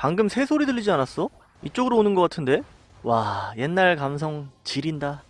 방금 새소리 들리지 않았어? 이쪽으로 오는 것 같은데? 와 옛날 감성 지린다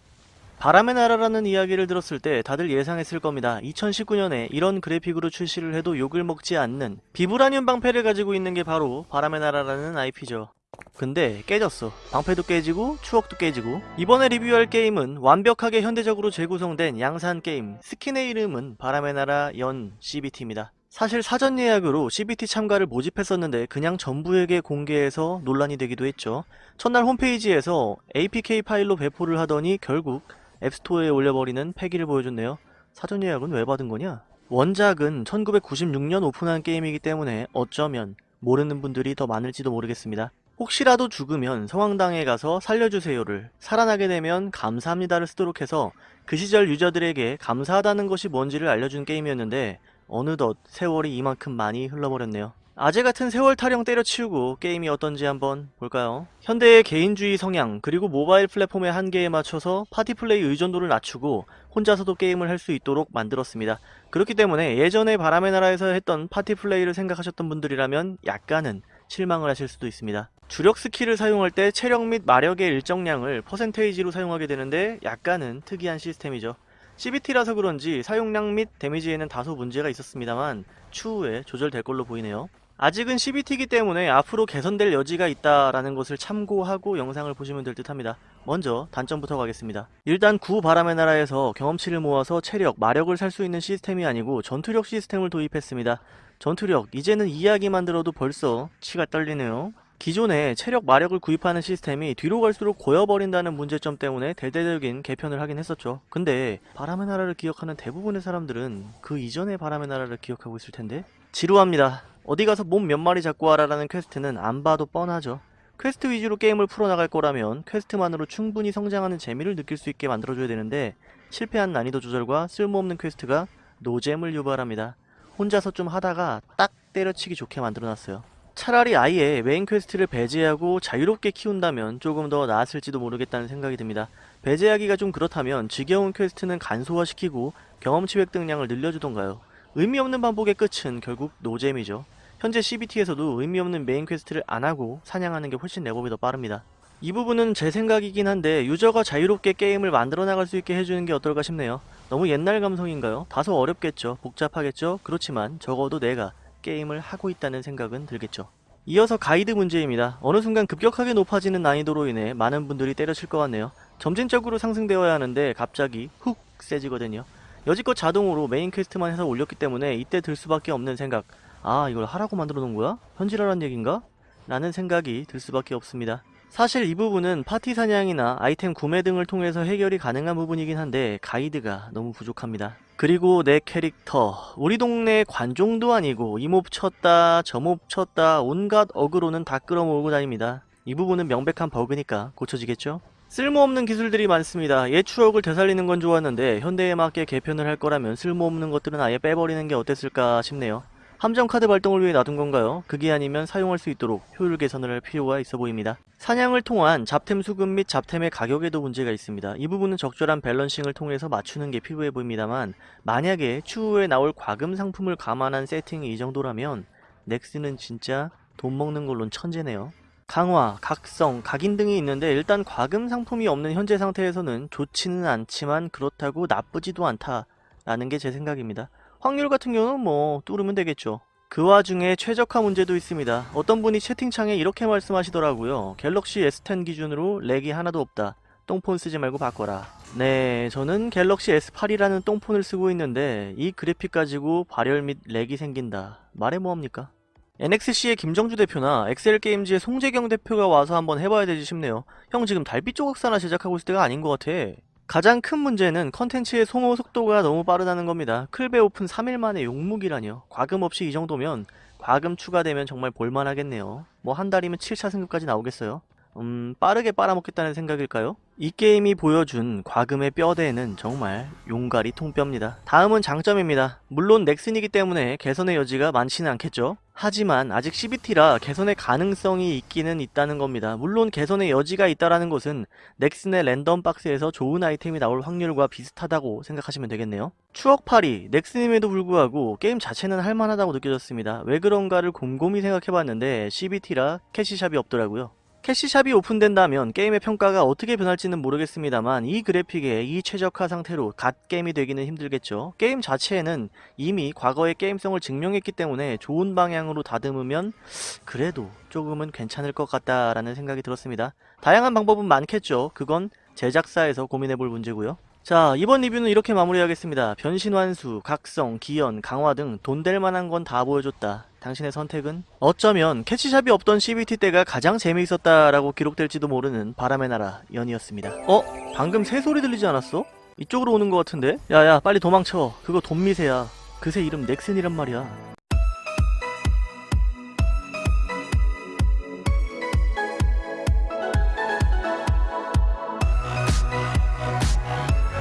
바람의 나라라는 이야기를 들었을 때 다들 예상했을 겁니다. 2019년에 이런 그래픽으로 출시를 해도 욕을 먹지 않는 비브라늄 방패를 가지고 있는 게 바로 바람의 나라라는 IP죠. 근데 깨졌어. 방패도 깨지고 추억도 깨지고 이번에 리뷰할 게임은 완벽하게 현대적으로 재구성된 양산 게임 스킨의 이름은 바람의 나라 연 CBT입니다. 사실 사전 예약으로 CBT 참가를 모집했었는데 그냥 전부에게 공개해서 논란이 되기도 했죠. 첫날 홈페이지에서 APK 파일로 배포를 하더니 결국 앱스토어에 올려버리는 패기를 보여줬네요. 사전 예약은 왜 받은 거냐? 원작은 1996년 오픈한 게임이기 때문에 어쩌면 모르는 분들이 더 많을지도 모르겠습니다. 혹시라도 죽으면 성황당에 가서 살려주세요를 살아나게 되면 감사합니다를 쓰도록 해서 그 시절 유저들에게 감사하다는 것이 뭔지를 알려준 게임이었는데 어느덧 세월이 이만큼 많이 흘러버렸네요. 아재 같은 세월 타령 때려치우고 게임이 어떤지 한번 볼까요? 현대의 개인주의 성향 그리고 모바일 플랫폼의 한계에 맞춰서 파티 플레이 의존도를 낮추고 혼자서도 게임을 할 수 있도록 만들었습니다. 그렇기 때문에 예전에 바람의 나라에서 했던 파티 플레이를 생각하셨던 분들이라면 약간은 실망을 하실 수도 있습니다. 주력 스킬을 사용할 때 체력 및 마력의 일정량을 percentage로 사용하게 되는데 약간은 특이한 시스템이죠. CBT라서 그런지 사용량 및 데미지에는 다소 문제가 있었습니다만 추후에 조절될 걸로 보이네요. 아직은 CBT이기 때문에 앞으로 개선될 여지가 있다라는 것을 참고하고 영상을 보시면 될 듯 합니다. 먼저 단점부터 가겠습니다. 일단 구 바람의 나라에서 경험치를 모아서 체력, 마력을 살 수 있는 시스템이 아니고 전투력 시스템을 도입했습니다. 전투력, 이제는 이야기만 들어도 벌써 치가 떨리네요. 기존에 체력, 마력을 구입하는 시스템이 뒤로 갈수록 고여버린다는 문제점 때문에 대대적인 개편을 하긴 했었죠. 근데 바람의 나라를 기억하는 대부분의 사람들은 그 이전의 바람의 나라를 기억하고 있을 텐데 지루합니다. 어디 가서 mob 몇 마리 잡고 와라라는 퀘스트는 안 봐도 뻔하죠. 퀘스트 위주로 게임을 풀어나갈 거라면 퀘스트만으로 충분히 성장하는 재미를 느낄 수 있게 만들어줘야 되는데 실패한 난이도 조절과 쓸모없는 퀘스트가 노잼을 유발합니다. 혼자서 좀 하다가 딱 때려치기 좋게 만들어놨어요. 차라리 아예 메인 퀘스트를 배제하고 자유롭게 키운다면 조금 더 나았을지도 모르겠다는 생각이 듭니다. 배제하기가 좀 그렇다면 지겨운 퀘스트는 간소화시키고 경험치 획득량을 늘려주던가요. 의미 없는 반복의 끝은 결국 노잼이죠. 현재 CBT에서도 의미 없는 메인 퀘스트를 안 하고 사냥하는 게 훨씬 레벨이 더 빠릅니다. 이 부분은 제 생각이긴 한데 유저가 자유롭게 게임을 만들어 나갈 수 있게 해주는 게 어떨까 싶네요. 너무 옛날 감성인가요? 다소 어렵겠죠. 복잡하겠죠. 그렇지만 적어도 내가 게임을 하고 있다는 생각은 들겠죠. 이어서 가이드 문제입니다. 어느 순간 급격하게 높아지는 난이도로 인해 많은 분들이 때려칠 것 같네요. 점진적으로 상승되어야 하는데 갑자기 훅 세지거든요. 여지껏 자동으로 메인 퀘스트만 해서 올렸기 때문에 이때 들 수밖에 없는 생각 아 이걸 하라고 만들어 놓은 거야? 현질하란 얘긴가? 라는 생각이 들 수밖에 없습니다. 사실 이 부분은 파티 사냥이나 아이템 구매 등을 통해서 해결이 가능한 부분이긴 한데 가이드가 너무 부족합니다. 그리고 내 캐릭터 우리 동네 관종도 아니고 이몹 쳤다 저몹 쳤다 온갖 어그로는 다 끌어모으고 다닙니다. 이 부분은 명백한 버그니까 고쳐지겠죠? 쓸모없는 기술들이 많습니다. 옛 추억을 되살리는 건 좋았는데 현대에 맞게 개편을 할 거라면 쓸모없는 것들은 아예 빼버리는 게 어땠을까 싶네요. 함정 카드 발동을 위해 놔둔 건가요? 그게 아니면 사용할 수 있도록 효율 개선을 할 필요가 있어 보입니다. 사냥을 통한 잡템 수급 및 잡템의 가격에도 문제가 있습니다. 이 부분은 적절한 밸런싱을 통해서 맞추는 게 필요해 보입니다만 만약에 추후에 나올 과금 상품을 감안한 세팅이 이 정도라면 넥스는 진짜 돈 먹는 걸론 천재네요. 강화, 각성, 각인 등이 있는데 일단 과금 상품이 없는 현재 상태에서는 좋지는 않지만 그렇다고 나쁘지도 않다라는 게 제 생각입니다. 확률 같은 경우는 뭐 뚫으면 되겠죠. 그 와중에 최적화 문제도 있습니다. 어떤 분이 채팅창에 이렇게 말씀하시더라고요. 갤럭시 S10 기준으로 렉이 하나도 없다. 똥폰 쓰지 말고 바꿔라. 네, 저는 갤럭시 S8이라는 똥폰을 쓰고 있는데 이 그래픽 가지고 발열 및 렉이 생긴다. 말해 뭐합니까? NXC의 김정주 대표나 엑스엘게임즈의 송재경 대표가 와서 한번 해봐야 되지 싶네요. 형 지금 달빛 조각사나 제작하고 있을 때가 아닌 것 같아. 가장 큰 문제는 컨텐츠의 소모 속도가 너무 빠르다는 겁니다. 클베 오픈 3일 만에 용무기라뇨. 과금 없이 이 정도면 과금 추가되면 정말 볼만하겠네요. 뭐 한 달이면 7차 승급까지 나오겠어요. 음, 빠르게 빨아먹겠다는 생각일까요? 이 게임이 보여준 과금의 뼈대는 정말 용가리 통뼈입니다. 다음은 장점입니다. 물론 넥슨이기 때문에 개선의 여지가 많지는 않겠죠. 하지만 아직 CBT라 개선의 가능성이 있기는 있다는 겁니다. 물론 개선의 여지가 있다라는 것은 넥슨의 랜덤 박스에서 좋은 아이템이 나올 확률과 비슷하다고 생각하시면 되겠네요. 추억팔이, 넥슨임에도 불구하고 게임 자체는 할만하다고 느껴졌습니다. 왜 그런가를 곰곰이 생각해봤는데 CBT라 캐시샵이 없더라고요. 캐시샵이 오픈된다면 게임의 평가가 어떻게 변할지는 모르겠습니다만 이 그래픽에 이 최적화 상태로 갓 게임이 되기는 힘들겠죠. 게임 자체에는 이미 과거의 게임성을 증명했기 때문에 좋은 방향으로 다듬으면 그래도 조금은 괜찮을 것 같다라는 생각이 들었습니다. 다양한 방법은 많겠죠. 그건 제작사에서 고민해볼 문제고요. 자 이번 리뷰는 이렇게 마무리하겠습니다. 변신 완수, 각성, 기연, 강화 등 돈 될 만한 건 다 보여줬다. 당신의 선택은? 어쩌면 캐치샵이 없던 CBT 때가 가장 재미있었다라고 기록될지도 모르는 바람의 나라 연이었습니다. 어? 방금 새 소리 들리지 않았어? 이쪽으로 오는 것 같은데? 야야 빨리 도망쳐. 그거 돈미세야. 그새 이름 넥슨이란 말이야.